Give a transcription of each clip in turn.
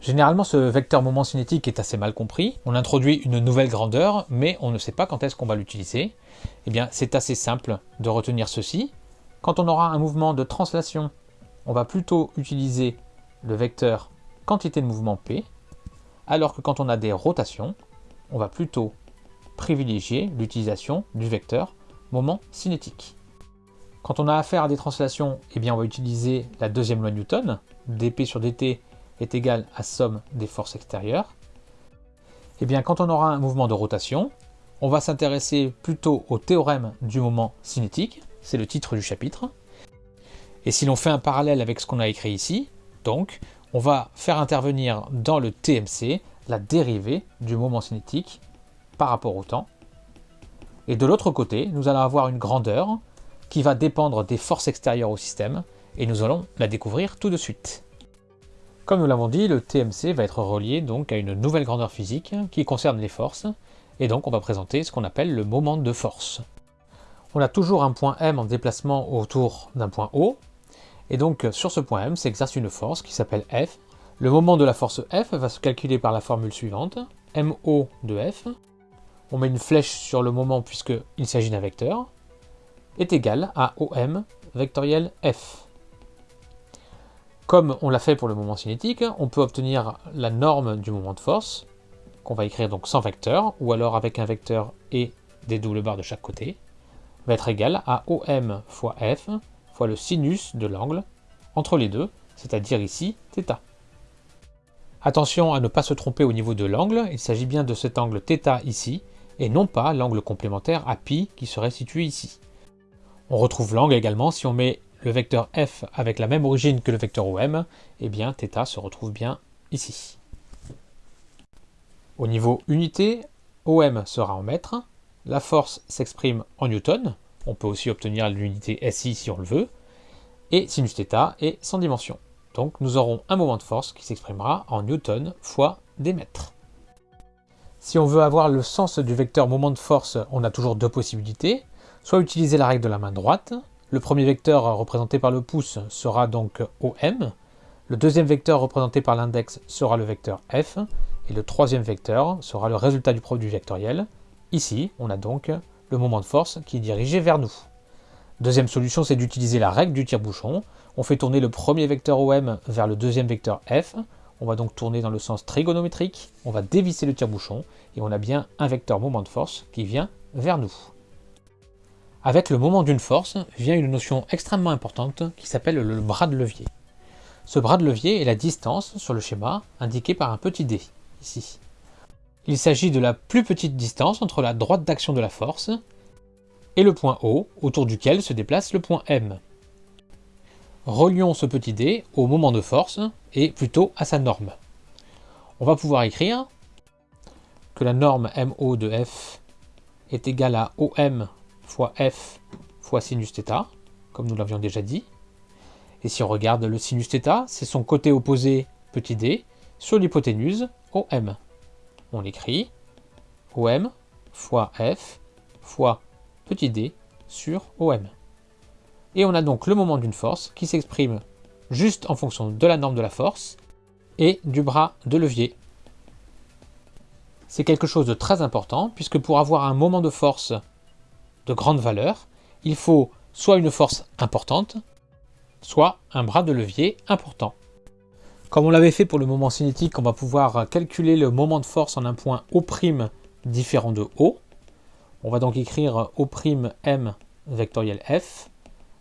Généralement, ce vecteur moment cinétique est assez mal compris. On introduit une nouvelle grandeur, mais on ne sait pas quand est-ce qu'on va l'utiliser. Eh bien, c'est assez simple de retenir ceci. Quand on aura un mouvement de translation, on va plutôt utiliser le vecteur quantité de mouvement P, alors que quand on a des rotations, on va plutôt privilégier l'utilisation du vecteur moment cinétique. Quand on a affaire à des translations, eh bien on va utiliser la deuxième loi Newton, dp sur dt est égal à somme des forces extérieures. Et eh bien, quand on aura un mouvement de rotation, on va s'intéresser plutôt au théorème du moment cinétique, c'est le titre du chapitre. Et si l'on fait un parallèle avec ce qu'on a écrit ici, donc, on va faire intervenir dans le TMC la dérivée du moment cinétique par rapport au temps. Et de l'autre côté, nous allons avoir une grandeur qui va dépendre des forces extérieures au système, et nous allons la découvrir tout de suite. Comme nous l'avons dit, le TMC va être relié donc à une nouvelle grandeur physique qui concerne les forces, et donc on va présenter ce qu'on appelle le moment de force. On a toujours un point M en déplacement autour d'un point O, et donc sur ce point M s'exerce une force qui s'appelle F. Le moment de la force F va se calculer par la formule suivante, MO de F, on met une flèche sur le moment puisqu'il s'agit d'un vecteur, est égal à OM vectoriel F. Comme on l'a fait pour le moment cinétique, on peut obtenir la norme du moment de force, qu'on va écrire donc sans vecteur, ou alors avec un vecteur et des doubles barres de chaque côté, va être égale à OM fois F fois le sinus de l'angle entre les deux, c'est-à-dire ici θ. Attention à ne pas se tromper au niveau de l'angle, il s'agit bien de cet angle θ ici, et non pas l'angle complémentaire à π qui serait situé ici. On retrouve l'angle également si on met le vecteur f avec la même origine que le vecteur OM, eh bien θ se retrouve bien ici. Au niveau unité, OM sera en mètres, la force s'exprime en newton, on peut aussi obtenir l'unité SI si on le veut, et sinus θ est sans dimension. Donc nous aurons un moment de force qui s'exprimera en newton fois des mètres. Si on veut avoir le sens du vecteur moment de force, on a toujours deux possibilités. Soit utiliser la règle de la main droite, le premier vecteur représenté par le pouce sera donc OM. Le deuxième vecteur représenté par l'index sera le vecteur F. Et le troisième vecteur sera le résultat du produit vectoriel. Ici, on a donc le moment de force qui est dirigé vers nous. Deuxième solution, c'est d'utiliser la règle du tire-bouchon. On fait tourner le premier vecteur OM vers le deuxième vecteur F. On va donc tourner dans le sens trigonométrique. On va dévisser le tire-bouchon et on a bien un vecteur moment de force qui vient vers nous. Avec le moment d'une force vient une notion extrêmement importante qui s'appelle le bras de levier. Ce bras de levier est la distance sur le schéma indiquée par un petit d, ici. Il s'agit de la plus petite distance entre la droite d'action de la force et le point O, autour duquel se déplace le point M. Relions ce petit d au moment de force et plutôt à sa norme. On va pouvoir écrire que la norme MO de F est égale à OM fois f fois sinus comme nous l'avions déjà dit. Et si on regarde le sinus c'est son côté opposé petit d sur l'hypoténuse OM. On écrit OM fois f fois petit d sur OM. Et on a donc le moment d'une force qui s'exprime juste en fonction de la norme de la force et du bras de levier. C'est quelque chose de très important puisque pour avoir un moment de force de grande valeur, il faut soit une force importante, soit un bras de levier important. Comme on l'avait fait pour le moment cinétique, on va pouvoir calculer le moment de force en un point O' différent de O. On va donc écrire O'M vectoriel F.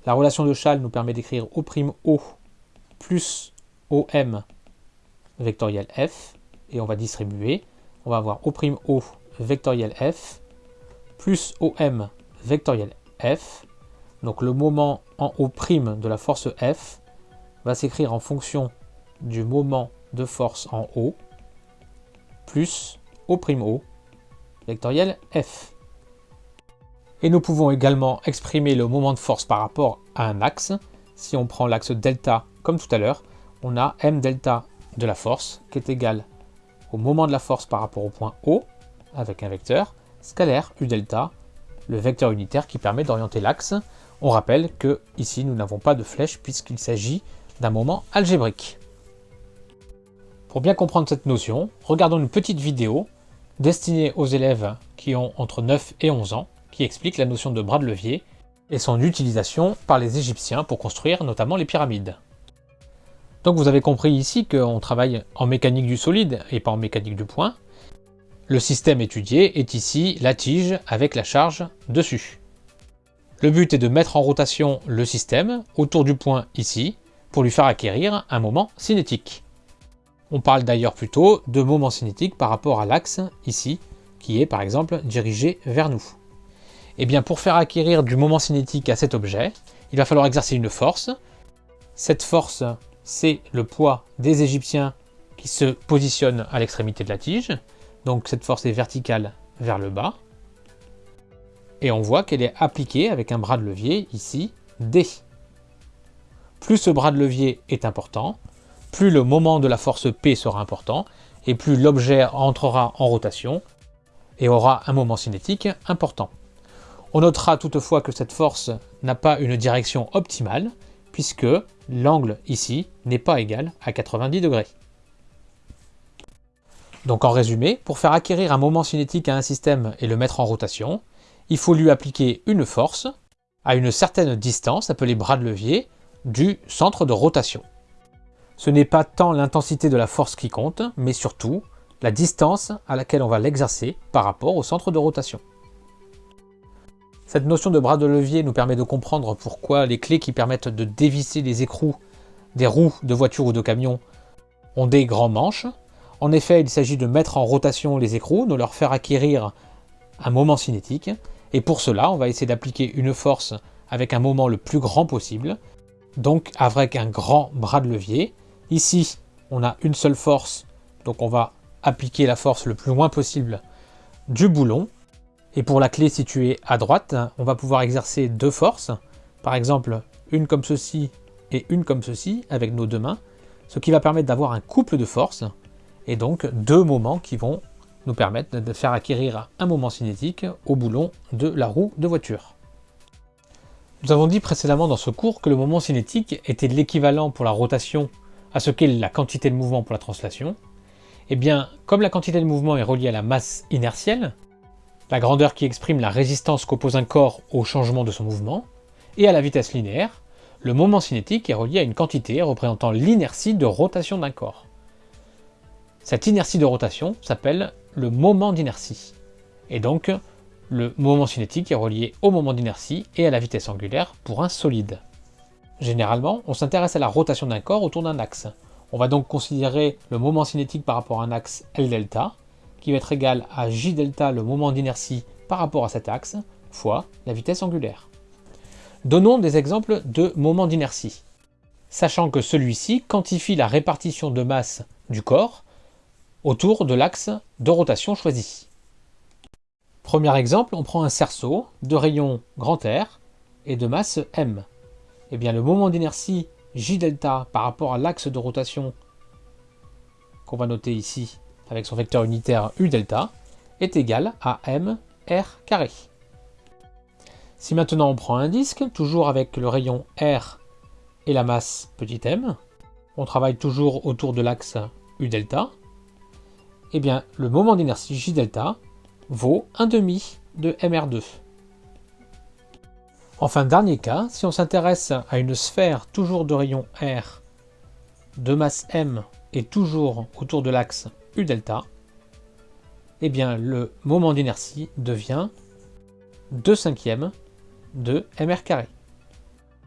La relation de Châle nous permet d'écrire O'O plus OM vectoriel F. Et on va distribuer. On va avoir O'O vectoriel F plus OM vectoriel f. Donc le moment en O' de la force F va s'écrire en fonction du moment de force en O plus O'O vectoriel F. Et nous pouvons également exprimer le moment de force par rapport à un axe. Si on prend l'axe delta comme tout à l'heure, on a m delta de la force qui est égal au moment de la force par rapport au point O avec un vecteur scalaire u delta le vecteur unitaire qui permet d'orienter l'axe. On rappelle que ici nous n'avons pas de flèche puisqu'il s'agit d'un moment algébrique. Pour bien comprendre cette notion, regardons une petite vidéo destinée aux élèves qui ont entre 9 et 11 ans, qui explique la notion de bras de levier et son utilisation par les Égyptiens pour construire notamment les pyramides. Donc vous avez compris ici qu'on travaille en mécanique du solide et pas en mécanique du point. Le système étudié est ici la tige avec la charge dessus. Le but est de mettre en rotation le système autour du point ici pour lui faire acquérir un moment cinétique. On parle d'ailleurs plutôt de moment cinétique par rapport à l'axe ici, qui est par exemple dirigé vers nous. Et eh bien pour faire acquérir du moment cinétique à cet objet, il va falloir exercer une force. Cette force, c'est le poids des Égyptiens qui se positionne à l'extrémité de la tige. Donc cette force est verticale vers le bas. Et on voit qu'elle est appliquée avec un bras de levier ici, D. Plus ce bras de levier est important, plus le moment de la force P sera important, et plus l'objet entrera en rotation et aura un moment cinétique important. On notera toutefois que cette force n'a pas une direction optimale, puisque l'angle ici n'est pas égal à 90 degrés. Donc en résumé, pour faire acquérir un moment cinétique à un système et le mettre en rotation, il faut lui appliquer une force à une certaine distance, appelée bras de levier, du centre de rotation. Ce n'est pas tant l'intensité de la force qui compte, mais surtout la distance à laquelle on va l'exercer par rapport au centre de rotation. Cette notion de bras de levier nous permet de comprendre pourquoi les clés qui permettent de dévisser les écrous des roues de voiture ou de camion ont des grands manches. En effet, il s'agit de mettre en rotation les écrous, de leur faire acquérir un moment cinétique, et pour cela, on va essayer d'appliquer une force avec un moment le plus grand possible, donc avec un grand bras de levier. Ici, on a une seule force, donc on va appliquer la force le plus loin possible du boulon. Et pour la clé située à droite, on va pouvoir exercer deux forces, par exemple une comme ceci et une comme ceci avec nos deux mains, ce qui va permettre d'avoir un couple de forces, et donc deux moments qui vont nous permettre de faire acquérir un moment cinétique au boulon de la roue de voiture. Nous avons dit précédemment dans ce cours que le moment cinétique était l'équivalent pour la rotation à ce qu'est la quantité de mouvement pour la translation. Et eh bien, comme la quantité de mouvement est reliée à la masse inertielle, la grandeur qui exprime la résistance qu'oppose un corps au changement de son mouvement, et à la vitesse linéaire, le moment cinétique est relié à une quantité représentant l'inertie de rotation d'un corps. Cette inertie de rotation s'appelle le moment d'inertie. Et donc, le moment cinétique est relié au moment d'inertie et à la vitesse angulaire pour un solide. Généralement, on s'intéresse à la rotation d'un corps autour d'un axe. On va donc considérer le moment cinétique par rapport à un axe L delta, qui va être égal à J delta, le moment d'inertie par rapport à cet axe, fois la vitesse angulaire. Donnons des exemples de moments d'inertie, sachant que celui-ci quantifie la répartition de masse du corps autour de l'axe de rotation choisi. Premier exemple, on prend un cerceau de rayon grand R et de masse m. Eh bien, le moment d'inertie J delta par rapport à l'axe de rotation qu'on va noter ici avec son vecteur unitaire U delta est égal à m r carré. Si maintenant on prend un disque, toujours avec le rayon R et la masse petit m, on travaille toujours autour de l'axe U delta, eh bien, le moment d'inertie J delta vaut 1 demi de mr2. Enfin, dernier cas, si on s'intéresse à une sphère toujours de rayon R, de masse m et toujours autour de l'axe U delta, eh bien le moment d'inertie devient 2 cinquièmes de mr carré.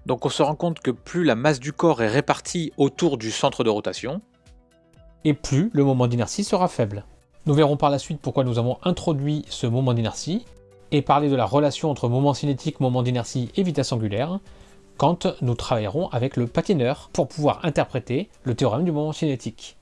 Donc on se rend compte que plus la masse du corps est répartie autour du centre de rotation, et plus le moment d'inertie sera faible. Nous verrons par la suite pourquoi nous avons introduit ce moment d'inertie, et parler de la relation entre moment cinétique, moment d'inertie et vitesse angulaire, quand nous travaillerons avec le patineur pour pouvoir interpréter le théorème du moment cinétique.